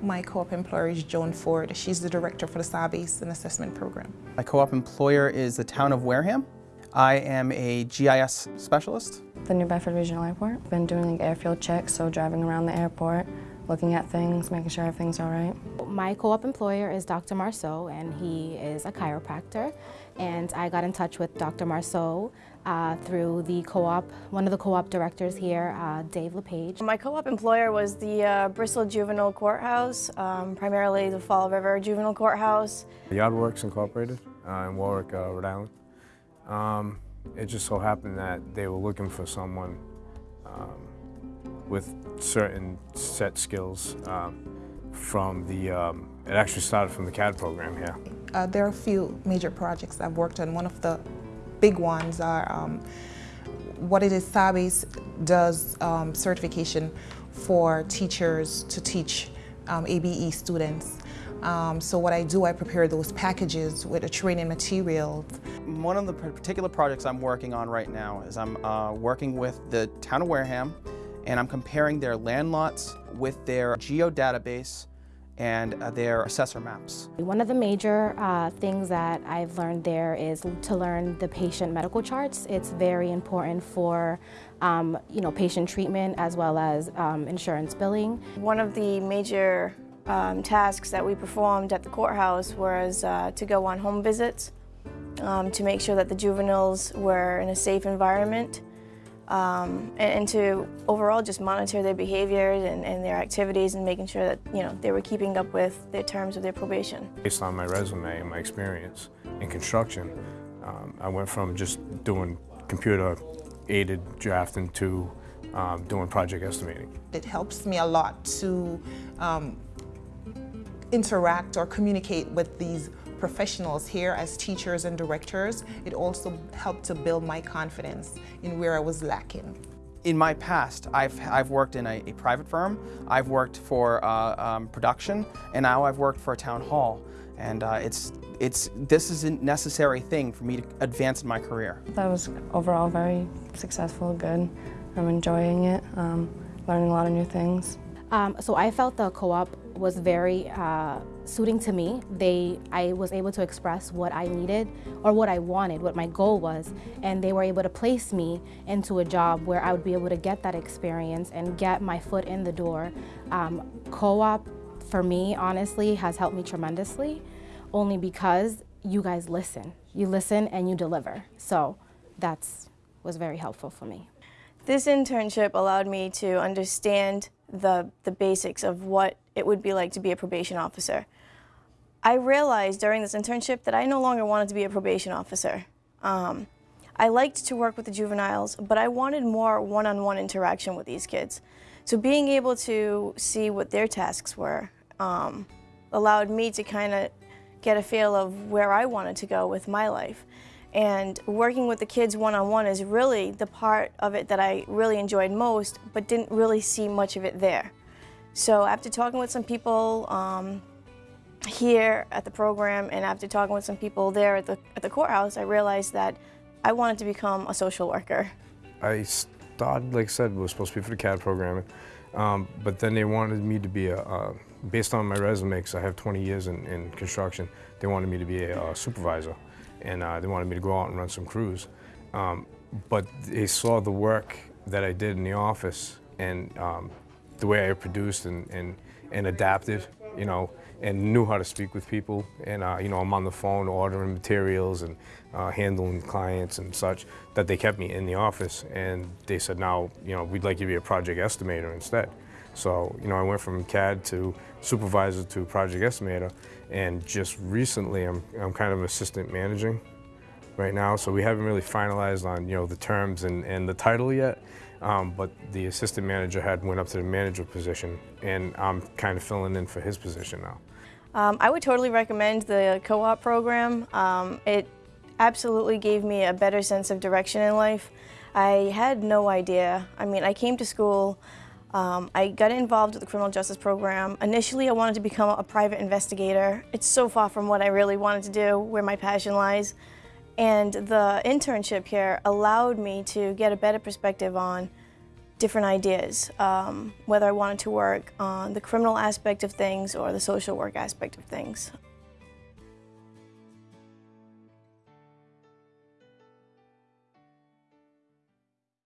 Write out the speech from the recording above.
My co-op employer is Joan Ford. She's the director for the SABES and Assessment Program. My co-op employer is the town of Wareham. I am a GIS specialist. The New Bedford Regional Airport. Been doing like airfield checks, so driving around the airport, looking at things, making sure everything's all right. My co-op employer is Dr. Marceau, and he is a chiropractor. And I got in touch with Dr. Marceau uh, through the co-op, one of the co-op directors here, uh, Dave LePage. My co-op employer was the uh, Bristol Juvenile Courthouse, um, primarily the Fall River Juvenile Courthouse. Yardworks Incorporated uh, in Warwick, uh, Rhode Island. Um, it just so happened that they were looking for someone um, with certain set skills um, from the, um, it actually started from the CAD program here. Uh, there are a few major projects I've worked on. One of the big ones are um, what it is SABES does um, certification for teachers to teach um, ABE students. Um, so what I do, I prepare those packages with the training materials. One of the particular projects I'm working on right now is I'm uh, working with the town of Wareham and I'm comparing their land lots with their geodatabase and uh, their assessor maps. One of the major uh, things that I've learned there is to learn the patient medical charts. It's very important for um, you know, patient treatment as well as um, insurance billing. One of the major um, tasks that we performed at the courthouse was uh, to go on home visits um, to make sure that the juveniles were in a safe environment um, and, and, to overall just monitor their behaviors and, and, their activities and making sure that you know they were keeping up with their terms of their probation. Based on my resume and my experience in construction, um, I went from just doing computer aided drafting to um, doing project estimating. It helps me a lot to um, interact or communicate with these professionals here as teachers and directors. It also helped to build my confidence in where I was lacking. In my past, I've, I've worked in a, a private firm, I've worked for uh, um, production, and now I've worked for a town hall. And uh, it's, it's, this is a necessary thing for me to advance in my career. That was overall very successful, good. I'm enjoying it, um, learning a lot of new things. Um, so I felt the co-op was very uh, suiting to me. They, I was able to express what I needed or what I wanted, what my goal was, and they were able to place me into a job where I would be able to get that experience and get my foot in the door. Um, co-op, for me, honestly, has helped me tremendously, only because you guys listen. You listen and you deliver. So that's was very helpful for me. This internship allowed me to understand the, the basics of what it would be like to be a probation officer. I realized during this internship that I no longer wanted to be a probation officer. Um, I liked to work with the juveniles, but I wanted more one-on-one -on -one interaction with these kids. So being able to see what their tasks were um, allowed me to kind of get a feel of where I wanted to go with my life. And working with the kids one-on-one -on -one is really the part of it that I really enjoyed most, but didn't really see much of it there. So after talking with some people um, here at the program and after talking with some people there at the, at the courthouse, I realized that I wanted to become a social worker. I started, like I said, was supposed to be for the CAD program, um, but then they wanted me to be a, uh, based on my resume, because I have 20 years in, in, construction, they wanted me to be a, a supervisor and uh, they wanted me to go out and run some crews. Um, but they saw the work that I did in the office and um, the way I produced and, and, and adapted, you know, and knew how to speak with people. And, uh, you know, I'm on the phone ordering materials and uh, handling clients and such, that they kept me in the office. And they said, now, you know, we'd like you to be a project estimator instead. So, you know, I went from CAD to supervisor to project estimator, and just recently I'm, I'm kind of assistant managing right now, so we haven't really finalized on, you know, the terms and, and the title yet, um, but the assistant manager had went up to the manager position, and I'm kind of filling in for his position now. Um, I would totally recommend the co-op program. Um, it absolutely gave me a better sense of direction in life. I had no idea. I mean, I came to school um, I got involved with the criminal justice program. Initially, I wanted to become a private investigator. It's so far from what I really wanted to do, where my passion lies. And the internship here allowed me to get a better perspective on different ideas, um, whether I wanted to work on the criminal aspect of things or the social work aspect of things.